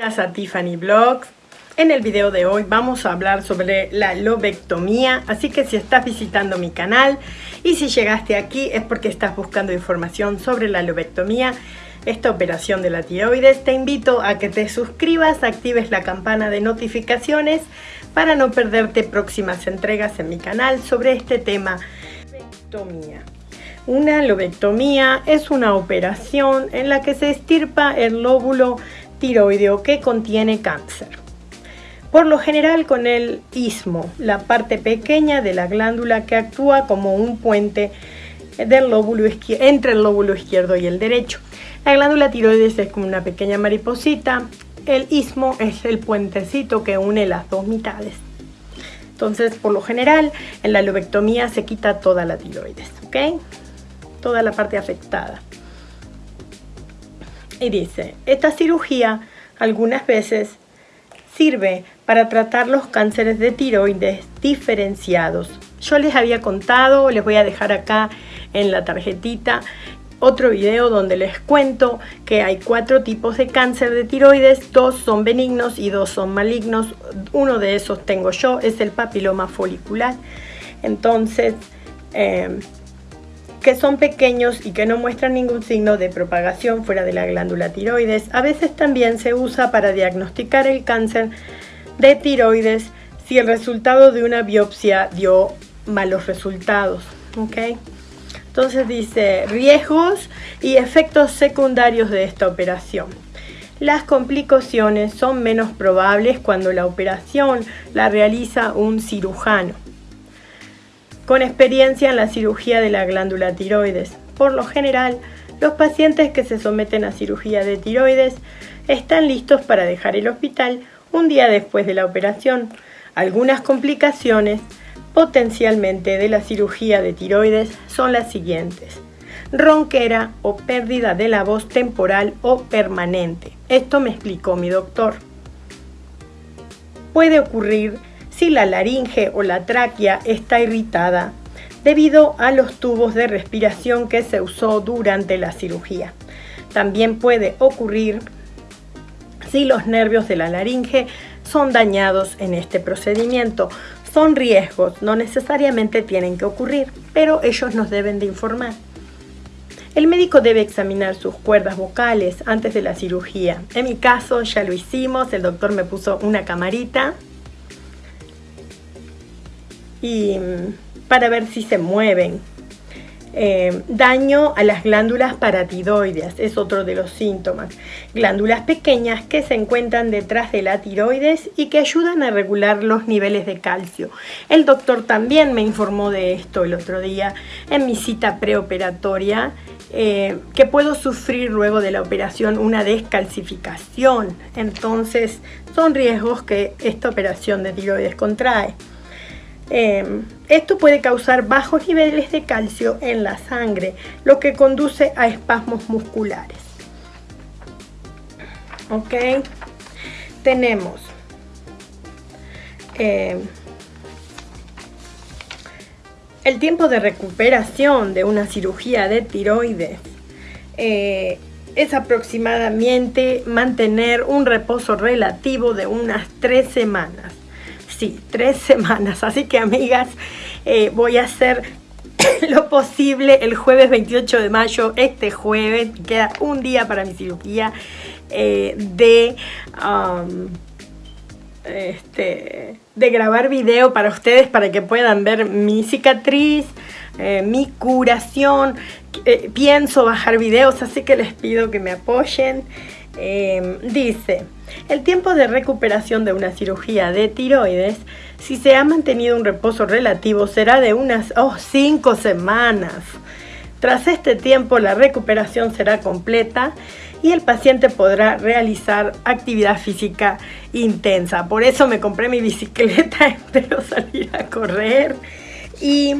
a Tiffany Vlogs. En el video de hoy vamos a hablar sobre la lobectomía, así que si estás visitando mi canal y si llegaste aquí es porque estás buscando información sobre la lobectomía, esta operación de la tiroides, te invito a que te suscribas, actives la campana de notificaciones para no perderte próximas entregas en mi canal sobre este tema, lobectomía. Una lobectomía es una operación en la que se estirpa el lóbulo tiroideo que contiene cáncer. Por lo general con el istmo, la parte pequeña de la glándula que actúa como un puente del lóbulo entre el lóbulo izquierdo y el derecho. La glándula tiroides es como una pequeña mariposita, el istmo es el puentecito que une las dos mitades. Entonces, por lo general, en la lobectomía se quita toda la tiroides, ¿ok? Toda la parte afectada. Y dice, esta cirugía algunas veces sirve para tratar los cánceres de tiroides diferenciados. Yo les había contado, les voy a dejar acá en la tarjetita otro video donde les cuento que hay cuatro tipos de cáncer de tiroides, dos son benignos y dos son malignos. Uno de esos tengo yo, es el papiloma folicular. Entonces, eh, que son pequeños y que no muestran ningún signo de propagación fuera de la glándula tiroides. A veces también se usa para diagnosticar el cáncer de tiroides si el resultado de una biopsia dio malos resultados. ¿okay? Entonces dice riesgos y efectos secundarios de esta operación. Las complicaciones son menos probables cuando la operación la realiza un cirujano con experiencia en la cirugía de la glándula tiroides. Por lo general, los pacientes que se someten a cirugía de tiroides están listos para dejar el hospital un día después de la operación. Algunas complicaciones potencialmente de la cirugía de tiroides son las siguientes. Ronquera o pérdida de la voz temporal o permanente. Esto me explicó mi doctor. Puede ocurrir si la laringe o la tráquea está irritada debido a los tubos de respiración que se usó durante la cirugía. También puede ocurrir si los nervios de la laringe son dañados en este procedimiento. Son riesgos, no necesariamente tienen que ocurrir, pero ellos nos deben de informar. El médico debe examinar sus cuerdas vocales antes de la cirugía. En mi caso ya lo hicimos, el doctor me puso una camarita y mm, para ver si se mueven. Eh, daño a las glándulas paratiroideas es otro de los síntomas. Glándulas pequeñas que se encuentran detrás de la tiroides y que ayudan a regular los niveles de calcio. El doctor también me informó de esto el otro día en mi cita preoperatoria eh, que puedo sufrir luego de la operación una descalcificación. Entonces son riesgos que esta operación de tiroides contrae. Em, esto puede causar bajos niveles de calcio en la sangre, lo que conduce a espasmos musculares. Ok, tenemos em, el tiempo de recuperación de una cirugía de tiroides. Eh, es aproximadamente mantener un reposo relativo de unas tres semanas sí, tres semanas. Así que amigas, eh, voy a hacer lo posible el jueves 28 de mayo, este jueves, queda un día para mi cirugía eh, de... Este, de grabar video para ustedes para que puedan ver mi cicatriz, eh, mi curación. pienso bajar videos, así que les pido que me apoyen. Dice, el tiempo de recuperación de una cirugía de tiroides, si se ha mantenido un reposo relativo, será de unas 5 semanas. Tras este tiempo, la recuperación será completa y el paciente podrá realizar actividad física intensa. Por eso me compré mi bicicleta, espero salir a correr y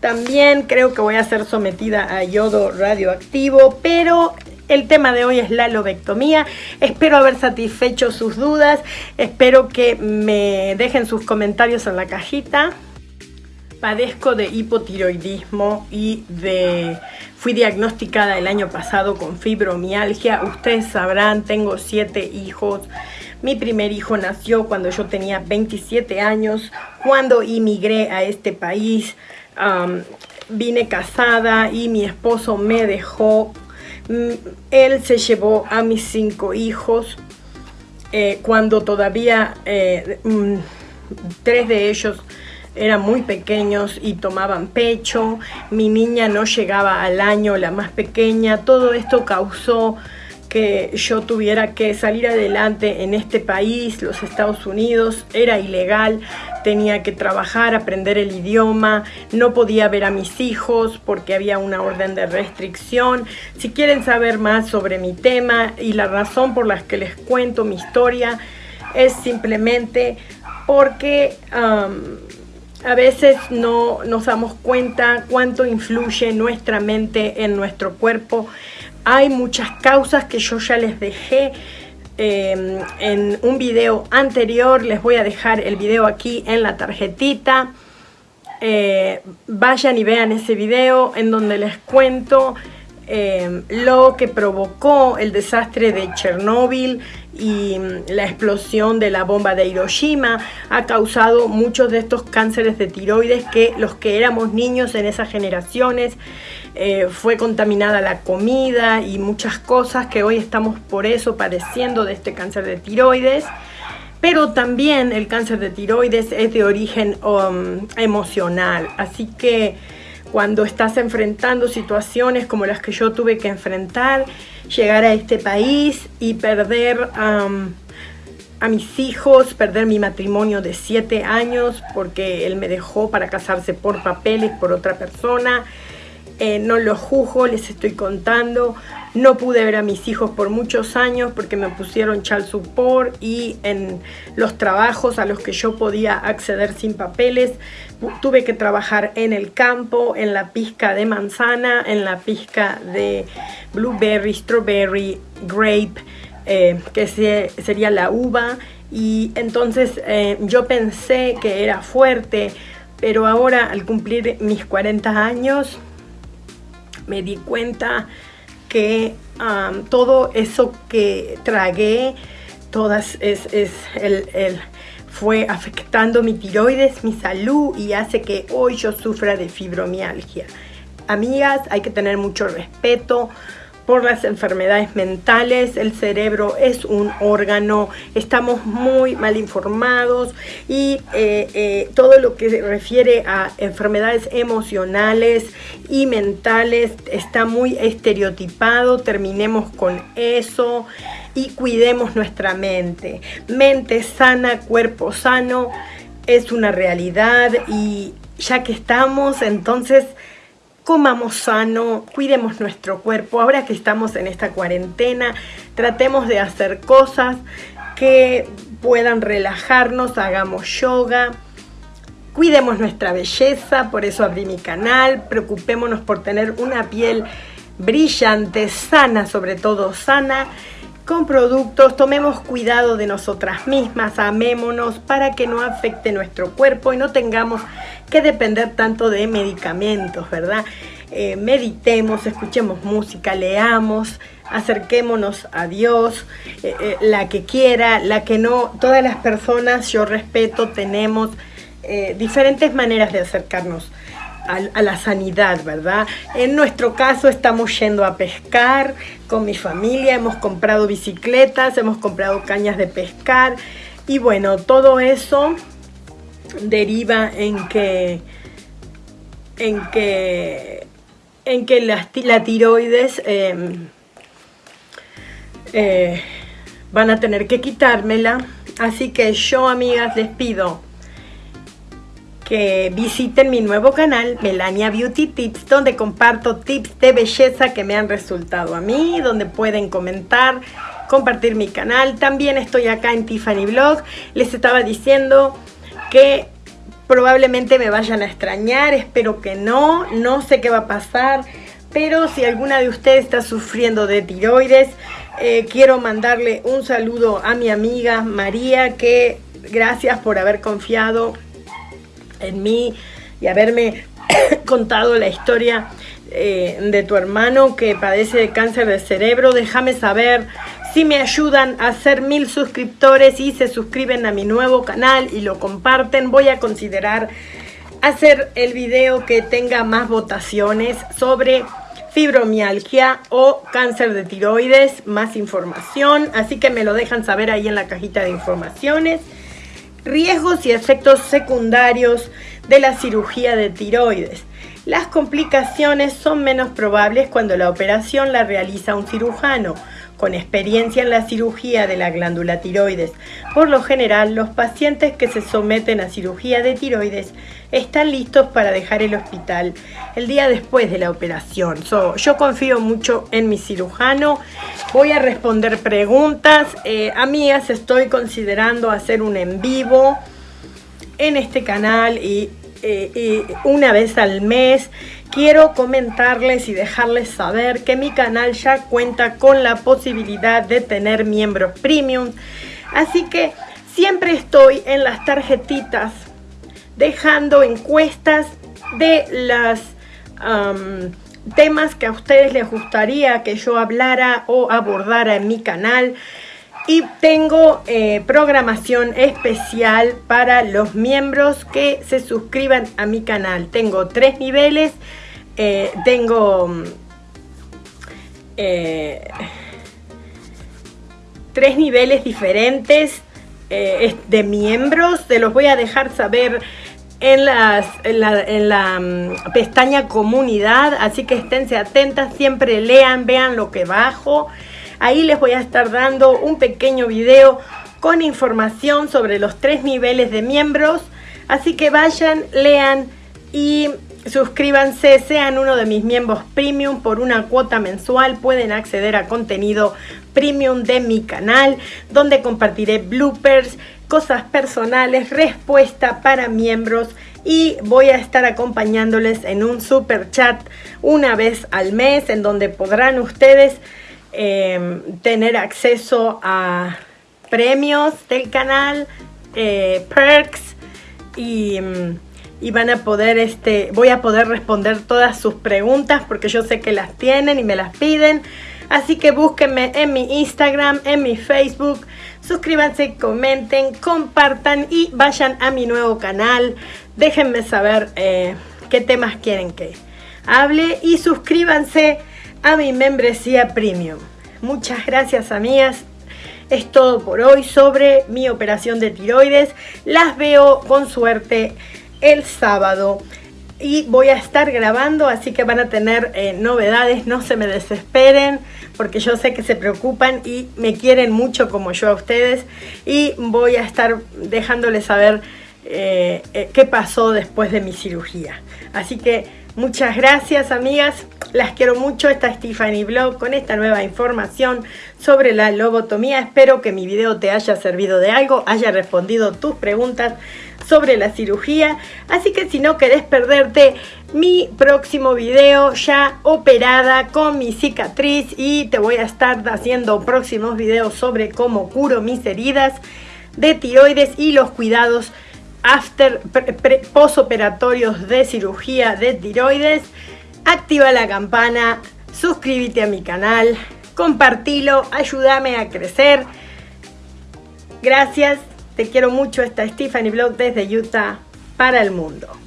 también creo que voy a ser sometida a yodo radioactivo, pero el tema de hoy es la lobectomía. Espero haber satisfecho sus dudas. Espero que me dejen sus comentarios en la cajita. Padezco de hipotiroidismo y de... Fui diagnosticada el año pasado con fibromialgia. Ustedes sabrán, tengo siete hijos. Mi primer hijo nació cuando yo tenía 27 años, cuando inmigré a este país. vine casada y mi esposo me dejó. Mm, él se llevó a mis cinco hijos eh, cuando todavía eh, mm, tres de ellos eran muy pequeños y tomaban pecho, mi niña no llegaba al año, la más pequeña, todo esto causó que yo tuviera que salir adelante en este país, los Estados Unidos, era ilegal, tenía que trabajar, aprender el idioma, no podía ver a mis hijos porque había una orden de restricción. Si quieren saber más sobre mi tema y la razón por la que les cuento mi historia, es simplemente porque a veces no nos damos cuenta cuánto influye nuestra mente en nuestro cuerpo. Hay muchas causas que yo ya les dejé em, en un video anterior. Les voy a dejar el video aquí en la tarjetita. Eh, vayan y vean ese video en donde les cuento em, lo que provocó el desastre de Chernóbil y mm, la explosión de la bomba de Hiroshima ha causado muchos de estos cánceres de tiroides que los que éramos niños en esas generaciones eh, fue contaminada la comida y muchas cosas que hoy estamos por eso padeciendo de este cáncer de tiroides pero también el cáncer de tiroides es de origen um, emocional así que cuando estás enfrentando situaciones como las que yo tuve que enfrentar llegar a este país y perder a mis hijos, perder mi matrimonio de siete años porque él me dejó para casarse por papeles por otra persona. Eh, no lo juzgo, les estoy contando. No pude ver a mis hijos por muchos años porque me pusieron child support y en los trabajos a los que yo podía acceder sin papeles tuve que trabajar en el campo, en la pizca de manzana, en la pizca de blueberry, strawberry, grape, eh, que sería la uva. Y entonces eh, yo pensé que era fuerte, pero ahora al cumplir mis 40 años me di cuenta que todo eso que tragué, todas es, el fue afectando mi tiroides, mi salud y hace que hoy yo sufra de fibromialgia. Amigas, hay que tener mucho respeto por las enfermedades mentales, el cerebro es un órgano, estamos muy mal informados y eh, eh, todo lo que se refiere a enfermedades emocionales y mentales está muy estereotipado, terminemos con eso y cuidemos nuestra mente. Mente sana, cuerpo sano, es una realidad y ya que estamos, entonces comamos sano, cuidemos nuestro cuerpo. Ahora que estamos en esta cuarentena, tratemos de hacer cosas que puedan relajarnos, hagamos yoga. Cuidemos nuestra belleza, por eso abrí mi canal, preocupémonos por tener una piel brillante, sana, sobre todo sana, con productos, tomemos cuidado de nosotras mismas, amémonos para que no afecte nuestro cuerpo y no tengamos que depender tanto de medicamentos, ¿verdad? Eh, meditemos, escuchemos música, leamos, acerquémonos a Dios, eh, eh, la que quiera, la que no, todas las personas, yo respeto, tenemos diferentes maneras de acercarnos a, la sanidad, ¿verdad? En nuestro caso estamos yendo a pescar con mi familia, hemos comprado bicicletas, hemos comprado cañas de pescar y bueno, todo eso deriva en que en que en que la, tiroides em, eh, van a tener que quitármela así que yo amigas les pido que visiten mi nuevo canal Melania Beauty Tips donde comparto tips de belleza que me han resultado a mí donde pueden comentar compartir mi canal. También estoy acá en Tiffany Blog. Les estaba diciendo que probablemente me vayan a extrañar espero que no no sé qué va a pasar pero si alguna de ustedes está sufriendo de tiroides eh, quiero mandarle un saludo a mi amiga María que gracias por haber confiado en mí y haberme contado la historia eh, de tu hermano que padece de cáncer de cerebro. Déjame saber Si me ayudan a hacer mil suscriptores y se suscriben a mi nuevo canal y lo comparten, voy a considerar hacer el video que tenga más votaciones sobre fibromialgia o cáncer de tiroides, más información, así que me lo dejan saber ahí en la cajita de informaciones. Riesgos y efectos secundarios de la cirugía de tiroides. Las complicaciones son menos probables cuando la operación la realiza un cirujano con experiencia en la cirugía de la glándula tiroides. Por lo general, los pacientes que se someten a cirugía de tiroides están listos para dejar el hospital el día después de la operación. yo confío mucho en mi cirujano. Voy a responder preguntas. Eh, amigas, estoy considerando hacer un en vivo en este canal y eh, una vez al mes quiero comentarles y dejarles saber que mi canal ya cuenta con la posibilidad de tener miembros premium. Así que siempre estoy en las tarjetitas dejando encuestas de los temas que a ustedes les gustaría que yo hablara o abordara en mi canal. Y tengo eh, programación especial para los miembros que se suscriban a mi canal. Tengo tres niveles eh, tengo mm, eh, tres niveles diferentes de miembros. Se los voy a dejar saber en la, mm, pestaña comunidad. Así que esténse atentas, siempre lean, vean lo que bajo. Ahí les voy a estar dando un pequeño video con información sobre los tres niveles de miembros. Así que vayan, lean y Suscríbanse, sean uno de mis miembros premium por una cuota mensual. Pueden acceder a contenido premium de mi canal, donde compartiré bloopers, cosas personales, respuesta para miembros y voy a estar acompañándoles en un super chat una vez al mes, en donde podrán ustedes em, tener acceso a premios del canal, eh, perks y em, y van a poder, este, voy a poder responder todas sus preguntas porque yo sé que las tienen y me las piden. Así que búsquenme en mi Instagram, en mi Facebook, suscríbanse, comenten, compartan y vayan a mi nuevo canal. Déjenme saber eh, qué temas quieren que hable y suscríbanse a mi membresía premium. Muchas gracias amigas. Es todo por hoy sobre mi operación de tiroides. Las veo con suerte el sábado y voy a estar grabando, así que van a tener eh, novedades, no se me desesperen, porque yo sé que se preocupan y me quieren mucho como yo a ustedes, y voy a estar dejándoles saber eh, eh, qué pasó después de mi cirugía. Así que muchas gracias amigas, las quiero mucho, esta Stephanie Blog con esta nueva información sobre la lobotomía. Espero que mi video te haya servido de algo, haya respondido tus preguntas sobre la cirugía. Así que si no querés perderte mi próximo video ya operada con mi cicatriz y te voy a estar haciendo próximos videos sobre cómo curo mis heridas de tiroides y los cuidados after posoperatorios de cirugía de tiroides activa la campana, suscríbete a mi canal, compartilo, ayúdame a crecer. Gracias, te quiero mucho, esta Stephanie Blog desde Utah para el mundo.